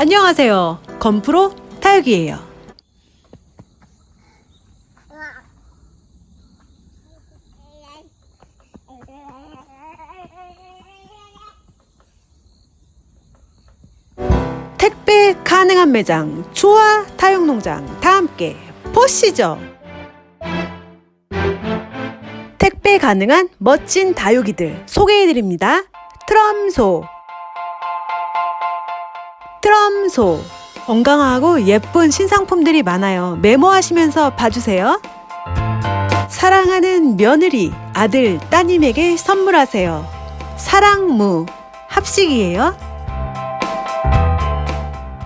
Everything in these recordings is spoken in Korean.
안녕하세요. 건프로 타육이에요. 택배 가능한 매장 조화 타육농장 다 함께 보시죠. 택배 가능한 멋진 다육이들 소개해드립니다. 트럼소 트럼소 건강하고 예쁜 신상품들이 많아요. 메모하시면서 봐주세요. 사랑하는 며느리, 아들, 따님에게 선물하세요. 사랑무 합식이에요.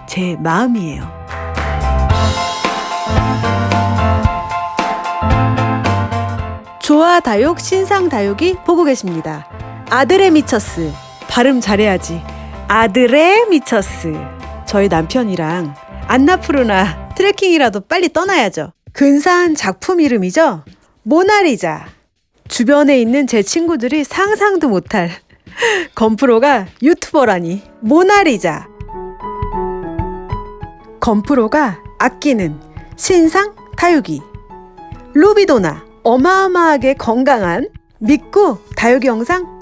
제 마음이에요. 조화 다육, 신상 다육이 보고 계십니다. 아들의 미처스. 발음 잘해야지. 아들의 미처스. 저희 남편이랑 안나푸르나 트레킹이라도 빨리 떠나야죠. 근사한 작품 이름이죠? 모나리자. 주변에 있는 제 친구들이 상상도 못할 건프로가 유튜버라니. 모나리자. 건프로가 아끼는 신상 다육이. 루비도나. 어마어마하게 건강한 믿고 다육이 영상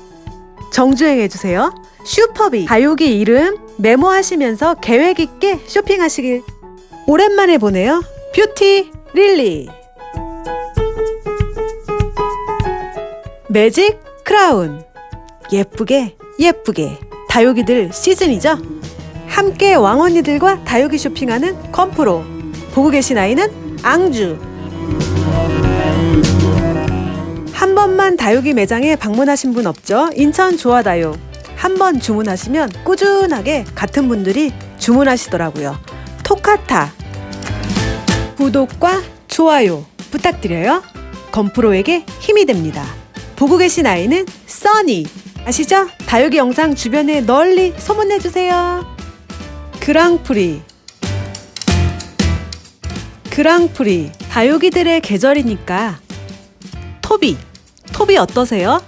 정주행해주세요. 슈퍼비. 다육이 이름 메모하시면서 계획 있게 쇼핑하시길. 오랜만에 보네요. 뷰티 릴리. 매직 크라운. 예쁘게 예쁘게. 다육이들 시즌이죠. 함께 왕언니들과 다육이 쇼핑하는 컴프로. 보고 계신 아이는 앙주. 한 번만 다육이 매장에 방문하신 분 없죠? 인천 조화다육 한 번 주문하시면 꾸준하게 같은 분들이 주문하시더라고요. 토카타 구독과 좋아요 부탁드려요. 건프로에게 힘이 됩니다. 보고 계신 아이는 써니 아시죠? 다육이 영상 주변에 널리 소문내주세요. 그랑프리 그랑프리 다육이들의 계절이니까 토비 토비 어떠세요?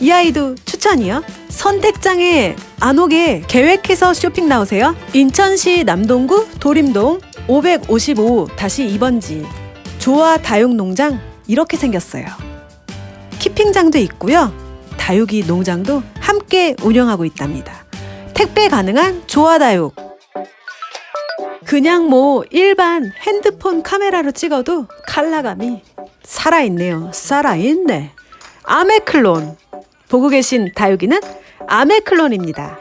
이 아이도 추천이요. 선택장에 안 오게 계획해서 쇼핑 나오세요. 인천시 남동구 도림동 555-2번지 조화 다육농장 이렇게 생겼어요. 키핑장도 있고요. 다육이 농장도 함께 운영하고 있답니다. 택배 가능한 조화 다육. 그냥 뭐 일반 핸드폰 카메라로 찍어도 컬러감이 살아있네요. 살아있네. 아메클론. 보고 계신 다육이는 아메클론입니다.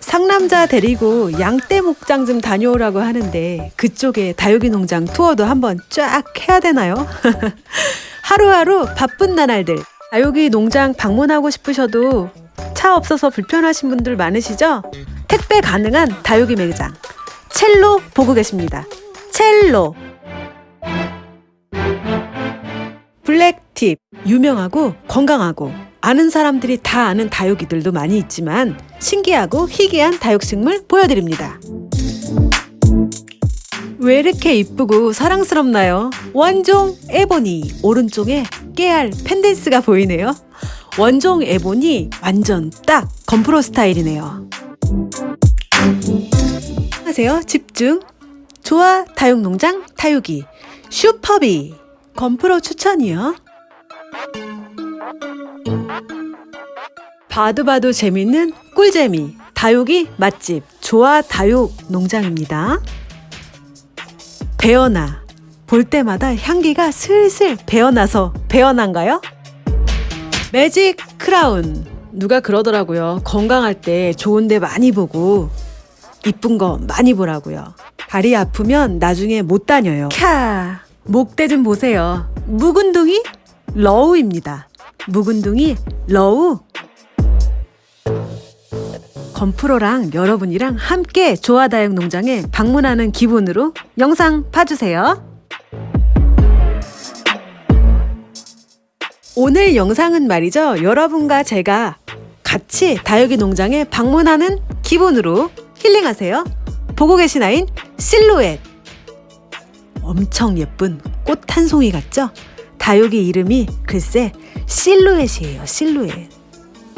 상남자 데리고 양떼 목장 좀 다녀오라고 하는데 그쪽에 다육이 농장 투어도 한번 쫙 해야 되나요? 하루하루 바쁜 나날들 다육이 농장 방문하고 싶으셔도 차 없어서 불편하신 분들 많으시죠? 택배 가능한 다육이 매장 첼로 보고 계십니다. 첼로 블랙팁 유명하고 건강하고 아는 사람들이 다 아는 다육이들도 많이 있지만 신기하고 희귀한 다육식물 보여드립니다. 왜 이렇게 이쁘고 사랑스럽나요? 원종 에보니 오른쪽에 깨알 펜댄스가 보이네요. 원종 에보니 완전 딱 건프로 스타일이네요. 하세요 집중 좋아 다육농장 다육이 슈퍼비 건프로 추천이요. 봐도 봐도 재밌는 꿀재미 다육이 맛집 조아 다육 농장입니다. 배어나 볼 때마다 향기가 슬슬 배어나서 배어난가요? 매직 크라운 누가 그러더라고요. 건강할 때 좋은데 많이 보고 이쁜 거 많이 보라고요. 다리 아프면 나중에 못 다녀요. 캬 목대 좀 보세요. 묵은둥이 러우입니다. 묵은둥이 러우 건프로랑 여러분이랑 함께 조화다육 농장에 방문하는 기분으로 영상 봐주세요. 오늘 영상은 말이죠. 여러분과 제가 같이 다육이 농장에 방문하는 기분으로 힐링하세요. 보고 계신 아인 실루엣. 엄청 예쁜 꽃 한 송이 같죠? 다육이 이름이 글쎄 실루엣이에요. 실루엣.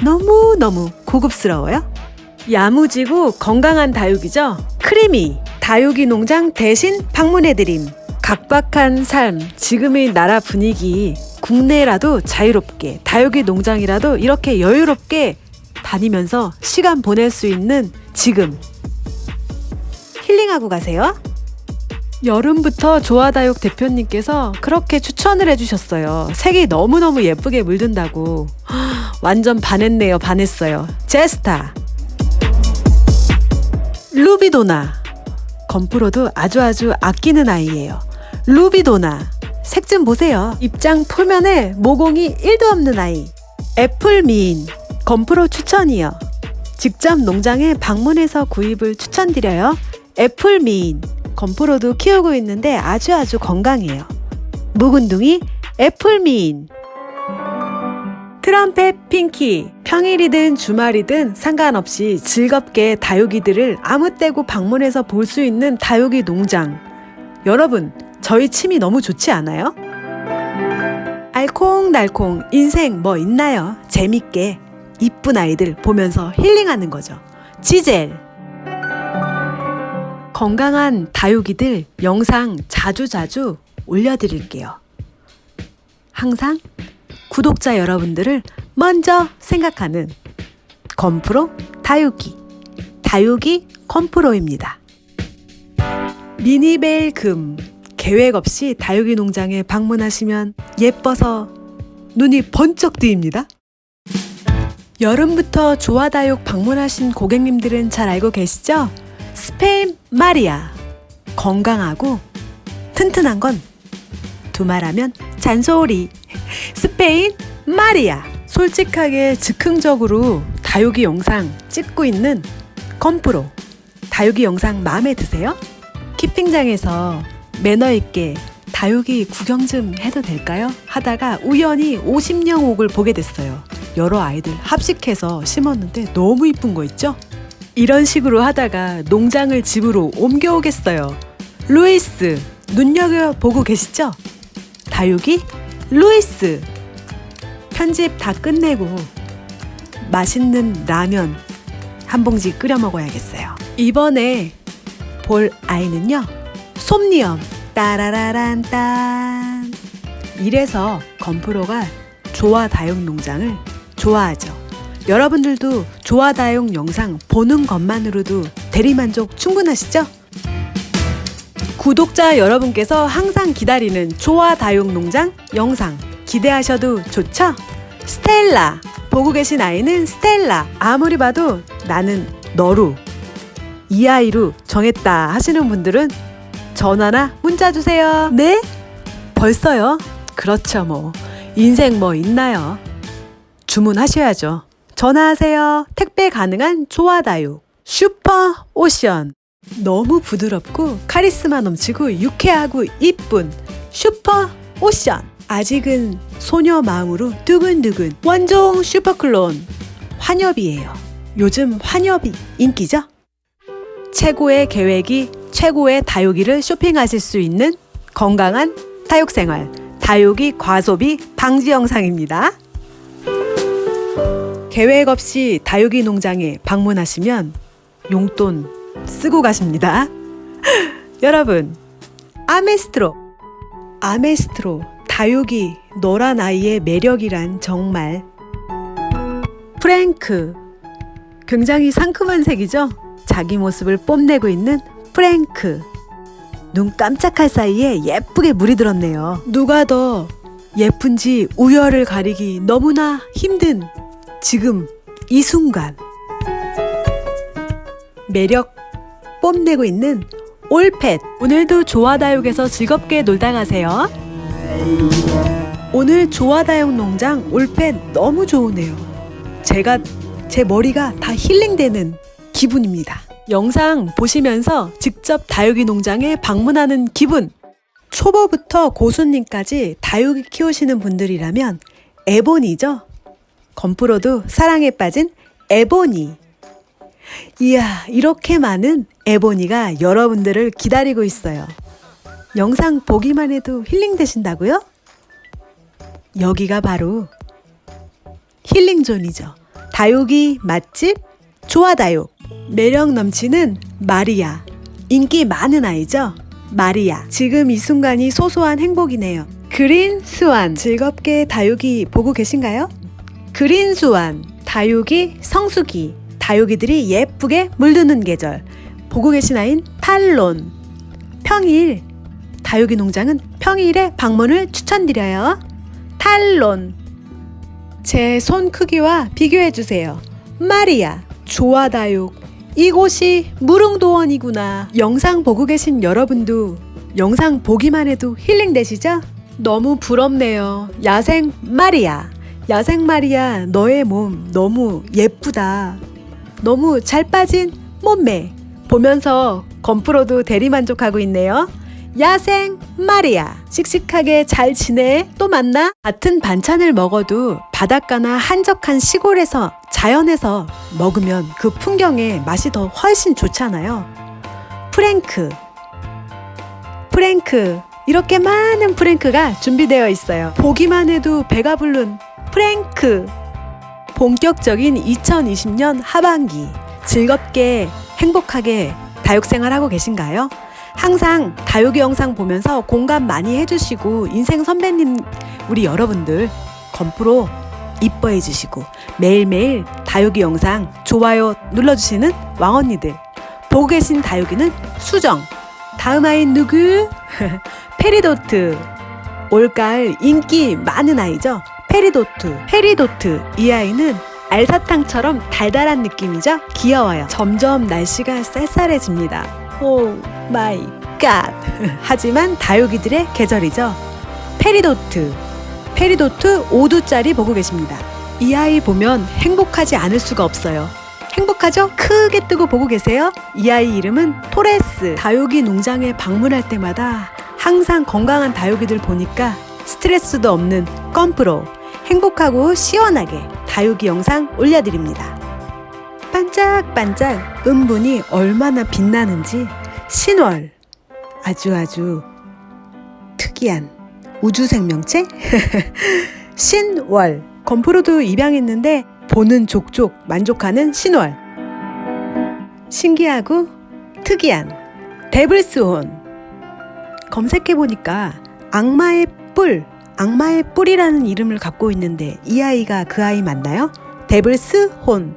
너무너무 고급스러워요. 야무지고 건강한 다육이죠? 크리미 다육이 농장 대신 방문해드림. 각박한 삶, 지금의 나라 분위기, 국내라도 자유롭게, 다육이 농장이라도 이렇게 여유롭게 다니면서 시간 보낼 수 있는 지금. 힐링하고 가세요. 여름부터 조아다육 대표님께서 그렇게 추천을 해주셨어요. 색이 너무너무 예쁘게 물든다고. 완전 반했네요, 반했어요. 제스타. 루비도나. 건프로도 아주 아주 아끼는 아이예요. 루비도나. 색 좀 보세요. 입장 표면에 모공이 1도 없는 아이. 애플 미인. 건프로 추천이요. 직접 농장에 방문해서 구입을 추천드려요. 애플 미인. 건프로도 키우고 있는데 아주 아주 건강해요. 묵은둥이 애플 미인. 트럼펫 핑키 평일이든 주말이든 상관없이 즐겁게 다육이들을 아무 때고 방문해서 볼 수 있는 다육이 농장 여러분 저희 침이 너무 좋지 않아요? 알콩달콩 인생 뭐 있나요? 재밌게 이쁜 아이들 보면서 힐링하는 거죠 지젤 건강한 다육이들 영상 자주자주 올려드릴게요 항상 구독자 여러분들을 먼저 생각하는 건프로 다육이 다육이 건프로입니다. 미니벨 금 계획 없이 다육이 농장에 방문하시면 예뻐서 눈이 번쩍 뜨입니다. 여름부터 조화다육 방문하신 고객님들은 잘 알고 계시죠? 스페인 마리아 건강하고 튼튼한 건 두말하면 잔소리 스페인 마리아 솔직하게 즉흥적으로 다육이 영상 찍고 있는 컴프로 다육이 영상 마음에 드세요? keeping장에서 매너 있게 다육이 구경 좀 해도 될까요? 하다가 우연히 50령옥을 보게 됐어요. 여러 아이들 합식해서 심었는데 너무 이쁜 거 있죠? 이런 식으로 하다가 농장을 집으로 옮겨오겠어요. 루이스, 눈여겨보고 계시죠? 다육이 루이스 편집 다 끝내고 맛있는 라면 한 봉지 끓여 먹어야겠어요. 이번에 볼 아이는요. 솜니엄 따라라란 딴 이래서 건프로가 조화다육 농장을 좋아하죠. 여러분들도 조화다육 영상 보는 것만으로도 대리만족 충분하시죠? 구독자 여러분께서 항상 기다리는 조화 다육 농장 영상 기대하셔도 좋죠? 스텔라 보고 계신 아이는 스텔라 아무리 봐도 나는 너로 이 아이로 정했다 하시는 분들은 전화나 문자 주세요. 네? 벌써요? 그렇죠 뭐 인생 뭐 있나요? 주문하셔야죠. 전화하세요. 택배 가능한 조화다육 슈퍼 오션 너무 부드럽고 카리스마 넘치고 유쾌하고 이쁜 슈퍼 오션 아직은 소녀 마음으로 두근두근 원종 슈퍼클론 환엽이에요. 요즘 환엽이 인기죠? 최고의 계획이 최고의 다육이를 쇼핑하실 수 있는 건강한 다육생활 다육이 과소비 방지 영상입니다. 계획 없이 다육이 농장에 방문하시면 용돈 쓰고 가십니다. 여러분, 아메스트로, 아메스트로, 다육이, 노란 아이의 매력이란 정말 프랭크, 굉장히 상큼한 색이죠? 자기 모습을 뽐내고 있는 프랭크. 눈 깜짝할 사이에 예쁘게 물이 들었네요. 누가 더 예쁜지 우열을 가리기 너무나 힘든 지금 이 순간. 매력 뽐내고 있는 올펫. 오늘도 조화다육에서 즐겁게 놀다 가세요. 오늘 조화다육 농장 올펫 너무 좋으네요. 제가 제 머리가 다 힐링되는 기분입니다. 영상 보시면서 직접 다육이 농장에 방문하는 기분. 초보부터 고수님까지 다육이 키우시는 분들이라면 에보니죠? 건프로도 사랑에 빠진 에보니 이야, 이렇게 많은 에보니가 여러분들을 기다리고 있어요. 영상 보기만 해도 힐링 되신다고요? 여기가 바로 힐링존이죠. 다육이 맛집 조아다육 매력 넘치는 마리아 인기 많은 아이죠? 마리아. 지금 이 순간이 소소한 행복이네요. 그린 스완. 즐겁게 다육이 보고 계신가요? 그린 스완. 다육이 성수기. 다육이들이 예쁘게 물드는 계절. 보고 계신 아인 팔론. 평일. 다육이 농장은 평일에 방문을 추천드려요. 탈론. 제 손 크기와 비교해 주세요. 마리아. 조아다육. 이곳이 무릉도원이구나. 영상 보고 계신 여러분도 영상 보기만 해도 힐링 되시죠? 너무 부럽네요. 야생 마리아. 야생 마리아, 너의 몸 너무 예쁘다. 너무 잘 빠진 몸매. 보면서 건프로도 대리만족하고 있네요. 야생 마리아. 씩씩하게 잘 지내? 또 만나? 같은 반찬을 먹어도 바닷가나 한적한 시골에서 자연에서 먹으면 그 풍경의 맛이 더 훨씬 좋잖아요. 프랭크. 프랭크. 이렇게 많은 프랭크가 준비되어 있어요. 보기만 해도 배가 부른 프랭크. 본격적인 2020년 하반기. 즐겁게 행복하게 다육생활 하고 계신가요? 항상 다육이 영상 보면서 공감 많이 해주시고 인생 선배님 우리 여러분들 건프로 이뻐해 주시고 매일매일 다육이 영상 좋아요 눌러주시는 왕언니들 보고 계신 다육이는 수정 다음 아이는 누구? 페리도트 올가을 인기 많은 아이죠 페리도트 페리도트. 이 아이는 알사탕처럼 달달한 느낌이죠? 귀여워요. 점점 날씨가 쌀쌀해집니다. oh my god 하지만 다육이들의 계절이죠. 페리도트. 페리도트 5두짜리 보고 계십니다. 이 아이 보면 행복하지 않을 수가 없어요. 행복하죠? 크게 뜨고 보고 계세요? 이 아이 이름은 토레스. 다육이 농장에 방문할 때마다 항상 건강한 다육이들 보니까 스트레스도 없는 껌프로 행복하고 시원하게 다육이 영상 올려드립니다. 반짝반짝 은분이 얼마나 빛나는지 신월. 아주 아주 특이한 우주 생명체? 신월. 건프로도 입양했는데 보는 족족 만족하는 신월. 신기하고 특이한 데블스혼 검색해보니까 악마의 뿔 악마의 뿔이라는 이름을 갖고 있는데 이 아이가 그 아이 맞나요? 데블스 혼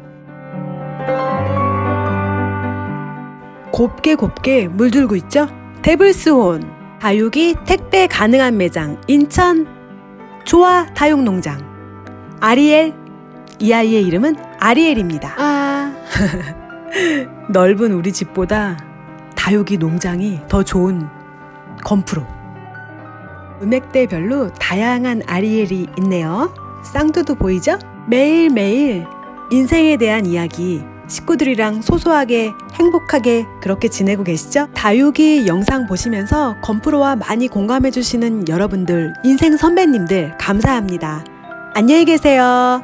곱게 곱게 물들고 있죠? 데블스 혼 다육이 택배 가능한 매장 인천 조아 다육농장 아리엘 이 아이의 이름은 아리엘입니다. 아 넓은 우리 집보다 다육이 농장이 더 좋은 건프로 음액대별로 다양한 아리엘이 있네요. 쌍두도 보이죠? 매일매일 인생에 대한 이야기 식구들이랑 소소하게 행복하게 그렇게 지내고 계시죠? 다육이 영상 보시면서 건프로와 많이 공감해 주시는 여러분들 인생 선배님들 감사합니다. 안녕히 계세요.